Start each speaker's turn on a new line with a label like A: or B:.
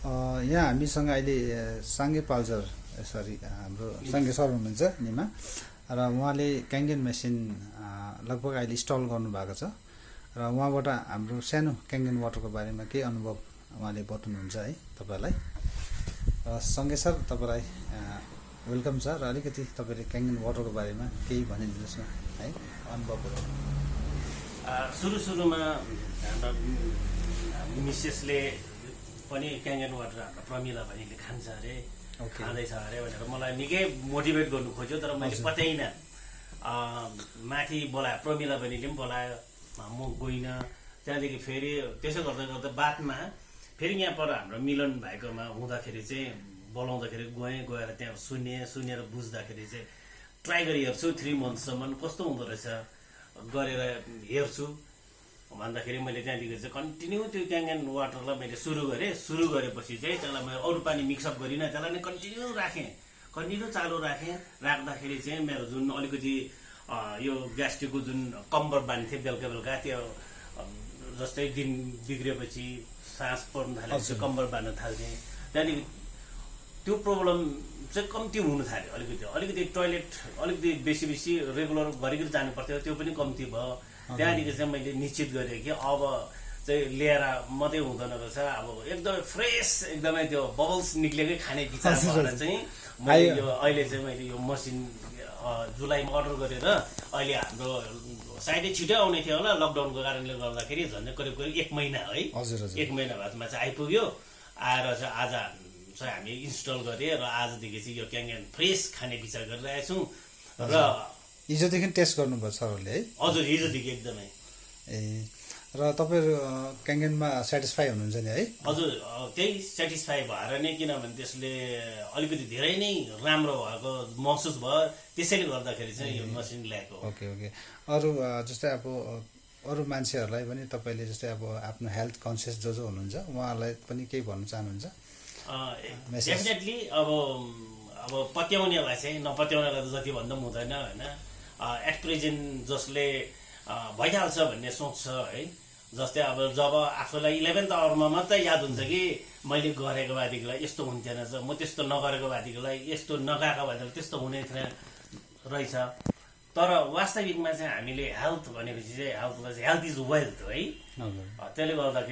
A: यहाँ हामीसँग अहिले साङ्गे पाल्जर सरी हाम्रो साङ्गे सर हुनुहुन्छ निमा। र उहाँले क्याङ्गेन मेसिन लगभग अहिले इन्स्टल गर्नुभएको छ। र उहाँबाट हाम्रो सानो क्याङ्गेन वाटरको बारेमा केही अनुभव उहाँले बताउनुहुन्छ है तपाईँलाई। र सँगै सर तपाईँलाई वेलकम छ। र अलिकति तपाईँले क्याङ्गेन वाटरको बारेमा केही भनिदिनुहोस् न है अनुभवहरू
B: आ, सुरु सुरुमा मिसेसले पनि क्याङ्गन वाटर हाम्रो प्रमिला बहिनीले खान्छ अरे खाँदैछ अरे भनेर मलाई निकै मोटिभेट गर्नु खोज्यो तर मैले। पत्याइनँ आ, माथि बोलायो प्रमिला बहिनीले पनि बोलायो म गइनँ। त्यहाँदेखि फेरि त्यसो गर्दा गर्दा बादमा फेरि यहाँ पर हाम्रो मिलन भाइकोमा हुँदाखेरि चाहिँ बोलाउँदाखेरि गएँ गएर त्यहाँ सुनेँ सुनेर बुझ्दाखेरि चाहिँ ट्राई गरी हेर्छु थ्री मन्थसम्म कस्तो हुँदो रहेछ? गरेर हेर्छु। भन्दाखेरि मैले त्यहाँदेखि चाहिँ कन्टिन्यू त्यो क्याङ्गन वाटरलाई मैले सुरु गरेँ। सुरु गरेपछि चाहिँ त्यसलाई मैले अरू पानी मिक्सअप गरिनँ। त्यसलाई नै कन्टिन्यू राखेँ। कन्टिन्यू चालु राखेँ। राख्दाखेरि चाहिँ मेरो जुन अलिकति यो ग्यास्ट्रिकको जुन कम्बर बान्थेँ बेलुका बेलुका त्यो जस्तै दिन बिग्रिएपछि सास पर्नु
A: हजुर।
B: कम्बर बाँध्न थाल्थेँ। त्यहाँदेखि त्यो प्रब्लम चाहिँ कम्ती हुनु थाल्यो अलिकति। अलिकति टोइलेट अलिकति बेसी बेसी रेगुलर घरिघरि जानु पर्थ्यो त्यो पनि कम्ती भयो। त्यहाँदेखि चाहिँ मैले निश्चित गरेँ कि अब चाहिँ लिएर मात्रै हुँदैन रहेछ। अब एकदमै फ्रेस एकदमै त्यो बबल्स निक्लेकै खाने विचार भएर। चाहिँ मैले। यो अहिले चाहिँ मैले यो मसिन जुलाईमा अर्डर गरेर अहिले हाम्रो सायदै छिटै आउने थियो होला लकडाउनको कारणले गर्दाखेरि झन्डै करिब करिब एक महिना है। एक महिना बादमा चाहिँ आइपुग्यो। आएर चाहिँ आज चाहिँ हामी इन्स्टल गरेँ र आजदेखि चाहिँ यो क्याङ्गन फ्रेस खाने विचार गरिरहेको छौँ र
A: हिजोदेखि टेस्ट गर्नुभयो सरहरूले है?
B: हजुर हिजोदेखि एकदमै।
A: ए र तपाईँहरू क्याङ्गेनमा सेटिस्फाई हुनुहुन्छ नि है?
B: हजुर त्यही सेटिस्फाई भएर नै किनभने त्यसले अलिकति धेरै नै राम्रो भएको महसुस भयो। त्यसैले गर्दाखेरि चाहिँ यो मसिन ल्याएको
A: ओके ओके। अरू जस्तै अब अरू मान्छेहरूलाई पनि तपाईँले जस्तै अब आफ्नो हेल्थ कन्सियस जो जो हुनुहुन्छ उहाँहरूलाई पनि केही भन्न चाहनुहुन्छ.
B: डेफिनेटली अब अब पत्याउनेलाई चाहिँ नपत्याउनेलाई त जति भन्दा पनि हुँदैन होइन? एट प्रेजेन्ट जसले भइहाल्छ भन्ने सोच्छ है। जस्तै अब जब आफूलाई इलेभेन्थ आवरमा मात्रै याद हुन्छ कि मैले गरेको बादेखिलाई यस्तो हुन्थेन रहेछ म त्यस्तो नगरेको बादेखिलाई यस्तो नगएको बादेखि त्यस्तो हुने थिएन रहेछ। तर वास्तविकमा चाहिँ हामीले हेल्थ भनेपछि चाहिँ हेल्थलाई चाहिँ हेल्थ इज वेल्थ है। त्यसले गर्दाखेरि